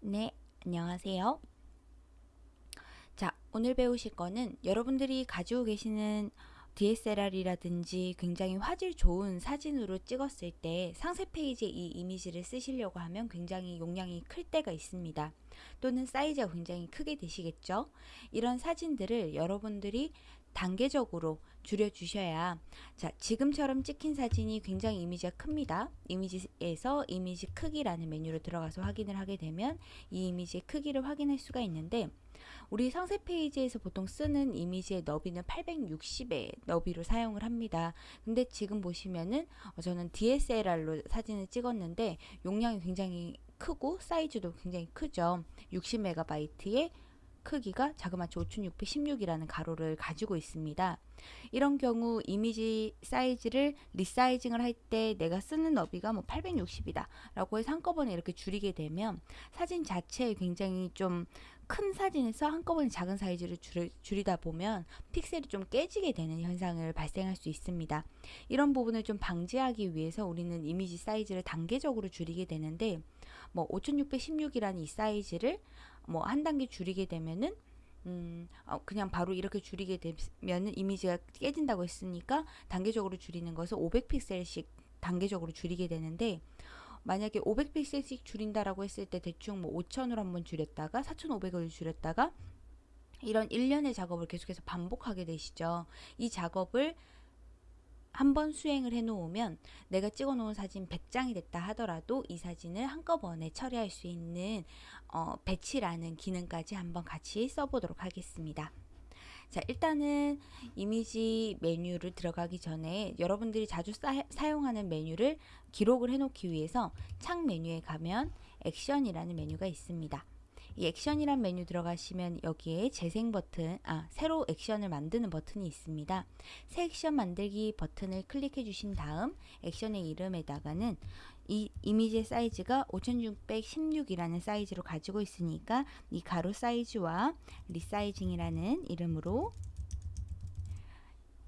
네, 안녕하세요. 자, 오늘 배우실 거는 여러분들이 가지고 계시는 DSLR이라든지 굉장히 화질 좋은 사진으로 찍었을 때 상세 페이지에 이 이미지를 쓰시려고 하면 굉장히 용량이 클 때가 있습니다. 또는 사이즈가 굉장히 크게 되시겠죠? 이런 사진들을 여러분들이 단계적으로 줄여주셔야 자 지금처럼 찍힌 사진이 굉장히 이미지가 큽니다. 이미지에서 이미지 크기라는 메뉴로 들어가서 확인을 하게 되면 이 이미지의 크기를 확인할 수가 있는데 우리 상세 페이지에서 보통 쓰는 이미지의 너비는 860의 너비로 사용을 합니다. 근데 지금 보시면은 어, 저는 DSLR로 사진을 찍었는데 용량이 굉장히 크고 사이즈도 굉장히 크죠. 60MB의 크기가 자그마치 5616이라는 가로를 가지고 있습니다. 이런 경우 이미지 사이즈를 resizing을 할 때 내가 쓰는 너비가 뭐 860이다 라고 해서 한꺼번에 이렇게 줄이게 되면 사진 자체에 굉장히 좀 큰 사진에서 한꺼번에 작은 사이즈를 줄이, 다 보면 픽셀이 좀 깨지게 되는 현상을 발생할 수 있습니다. 이런 부분을 좀 방지하기 위해서 우리는 이미지 사이즈를 단계적으로 줄이게 되는데 뭐 5616이라는 이 사이즈를 뭐 한 단계 줄이게 되면은 음, 어, 그냥 바로 이렇게 줄이게 되면 이미지가 깨진다고 했으니까 단계적으로 줄이는 것을 500픽셀씩 단계적으로 줄이게 되는데 만약에 500픽셀씩 줄인다라고 했을 때 대충 뭐 5000으로 한번 줄였다가 4500을 줄였다가 이런 일련의 작업을 계속해서 반복하게 되시죠. 이 작업을 한 번 수행을 해 놓으면 내가 찍어 놓은 사진 100장이 됐다 하더라도 이 사진을 한꺼번에 처리할 수 있는 어, 배치라는 기능까지 한번 같이 써보도록 하겠습니다. 자 일단은 이미지 메뉴를 들어가기 전에 여러분들이 자주 사, 사용하는 메뉴를 기록을 해 놓기 위해서 창 메뉴에 가면 액션이라는 메뉴가 있습니다. 이 액션이란 메뉴 들어가시면 여기에 재생 버튼, 아 새로 액션을 만드는 버튼이 있습니다. 새 액션 만들기 버튼을 클릭해 주신 다음 액션의 이름에다가는 이 이미지 사이즈가 5616이라는 사이즈로 가지고 있으니까 이 가로 사이즈와 resizing이라는 이름으로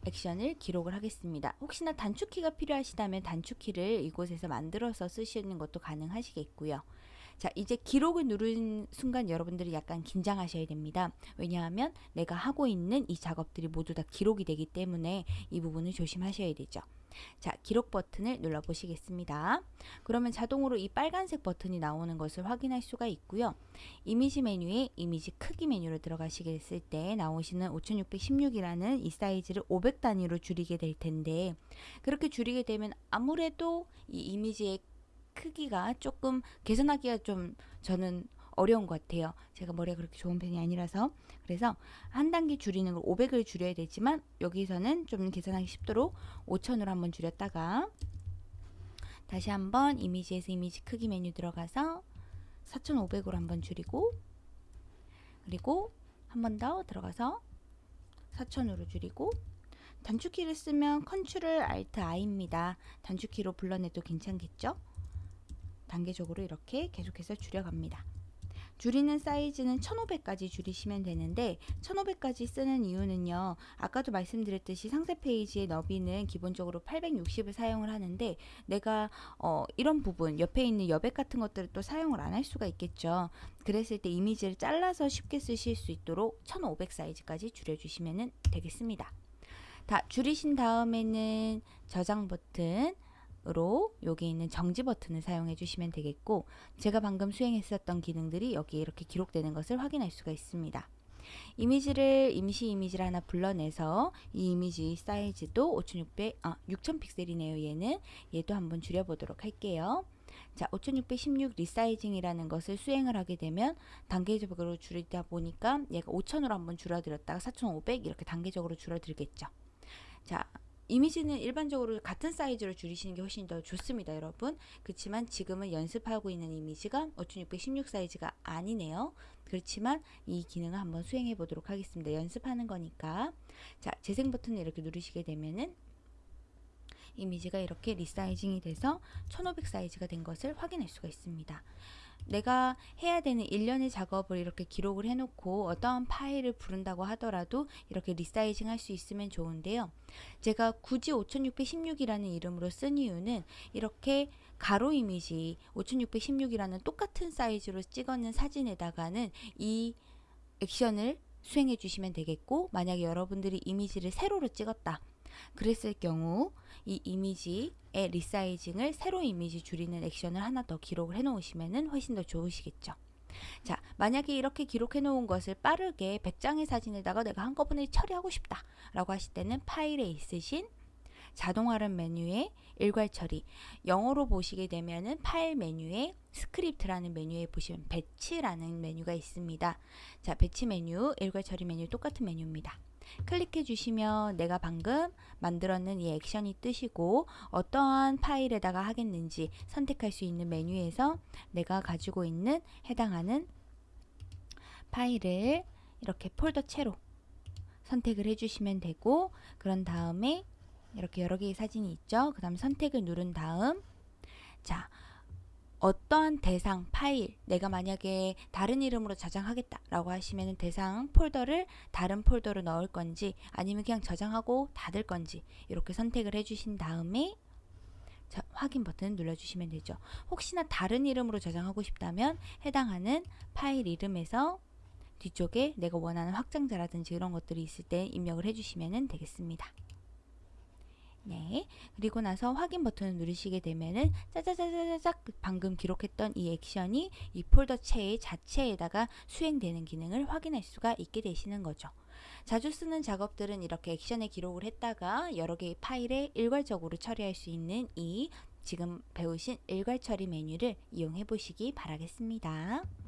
액션을 기록을 하겠습니다. 혹시나 단축키가 필요하시다면 단축키를 이곳에서 만들어서 쓰시는 것도 가능하시겠고요. 자, 이제 기록을 누른 순간 여러분들이 약간 긴장하셔야 됩니다. 왜냐하면 내가 하고 있는 이 작업들이 모두 다 기록이 되기 때문에 이 부분을 조심하셔야 되죠. 자, 기록 버튼을 눌러 보시겠습니다. 그러면 자동으로 이 빨간색 버튼이 나오는 것을 확인할 수가 있고요. 이미지 메뉴에 이미지 크기 메뉴로 들어가시게 됐을 때 나오시는 5616이라는 이 사이즈를 500 단위로 줄이게 될 텐데 그렇게 줄이게 되면 아무래도 이 이미지의 크기가 조금 개선하기가 좀 저는 어려운 것 같아요. 제가 머리가 그렇게 좋은 편이 아니라서 그래서 한 단계 줄이는 걸 500을 줄여야 되지만 여기서는 좀 계산하기 쉽도록 5000으로 한번 줄였다가 다시 한번 이미지에서 이미지 크기 메뉴 들어가서 4500으로 한번 줄이고 그리고 한 번 더 들어가서 4000으로 줄이고 단축키를 쓰면 Control Alt I입니다. 단축키로 불러내도 괜찮겠죠? 단계적으로 이렇게 계속해서 줄여갑니다. 줄이는 사이즈는 1500까지 줄이시면 되는데 1500까지 쓰는 이유는요. 아까도 말씀드렸듯이 상세 페이지의 너비는 기본적으로 860을 사용을 하는데 내가 어, 이런 부분 옆에 있는 여백 같은 것들을 또 사용을 안 할 수가 있겠죠. 그랬을 때 이미지를 잘라서 쉽게 쓰실 수 있도록 1500 사이즈까지 줄여주시면 되겠습니다. 다 줄이신 다음에는 저장 버튼 으로 여기 있는 정지 버튼을 사용해 주시면 되겠고 제가 방금 수행했었던 기능들이 여기에 이렇게 기록되는 것을 확인할 수가 있습니다. 이미지를 임시 이미지를 하나 불러내서 이 이미지 사이즈도 5600, 아, 6000 픽셀이네요. 얘는 얘도 한번 줄여보도록 할게요. 자, 5616 resizing이라는 것을 수행을 하게 되면 단계적으로 줄이다 보니까 얘가 5000으로 한번 줄어들었다가 4500 이렇게 단계적으로 줄어들겠죠. 자, 이미지는 일반적으로 같은 사이즈로 줄이시는 게 훨씬 더 좋습니다 여러분. 그렇지만 지금은 연습하고 있는 이미지가 5616 사이즈가 아니네요. 그렇지만 이 기능을 한번 수행해 보도록 하겠습니다. 연습하는 거니까. 자 재생 버튼을 이렇게 누르시게 되면은 이미지가 이렇게 resizing이 돼서 1500 사이즈가 된 것을 확인할 수가 있습니다 내가 해야 되는 일련의 작업을 이렇게 기록을 해놓고 어떠한 파일을 부른다고 하더라도 이렇게 resizing 할 수 있으면 좋은데요. 제가 굳이 5616이라는 이름으로 쓴 이유는 이렇게 가로 이미지 5616이라는 똑같은 사이즈로 찍어낸 사진에다가는 이 액션을 수행해 주시면 되겠고 만약에 여러분들이 이미지를 세로로 찍었다. 그랬을 경우 이 이미지의 resizing을 세로 이미지 줄이는 액션을 하나 더 기록을 해 놓으시면 훨씬 더 좋으시겠죠. 자, 만약에 이렇게 기록해 놓은 것을 빠르게 100장의 사진에다가 내가 한꺼번에 처리하고 싶다 라고 하실 때는 파일에 있으신 자동 활용 메뉴에 일괄 처리 영어로 보시게 되면은 파일 메뉴에 스크립트라는 메뉴에 보시면 batch라는 메뉴가 있습니다. 자, batch 메뉴, 일괄 처리 메뉴 똑같은 메뉴입니다. 클릭해 주시면 내가 방금 만들었는 이 액션이 뜨시고 어떠한 파일에다가 하겠는지 선택할 수 있는 메뉴에서 내가 가지고 있는 해당하는 파일을 이렇게 폴더 채로 선택을 해주시면 되고 그런 다음에 이렇게 여러 개의 사진이 있죠. 그 다음 선택을 누른 다음 자 어떠한 대상 파일 내가 만약에 다른 이름으로 저장하겠다 라고 하시면 대상 폴더를 다른 폴더로 넣을 건지 아니면 그냥 저장하고 닫을 건지 이렇게 선택을 해주신 다음에 자, 확인 버튼 눌러주시면 되죠. 혹시나 다른 이름으로 저장하고 싶다면 해당하는 파일 이름에서 뒤쪽에 내가 원하는 확장자라든지 이런 것들이 있을 때 입력을 해주시면 되겠습니다. 네. 그리고 나서 확인 버튼을 누르시게 되면은 짜자자자자작 방금 기록했던 이 액션이 이 폴더 채 자체에다가 수행되는 기능을 확인할 수가 있게 되시는 거죠. 자주 쓰는 작업들은 이렇게 액션에 기록을 했다가 여러 개의 파일에 일괄적으로 처리할 수 있는 이 지금 배우신 일괄 처리 메뉴를 이용해 보시기 바라겠습니다.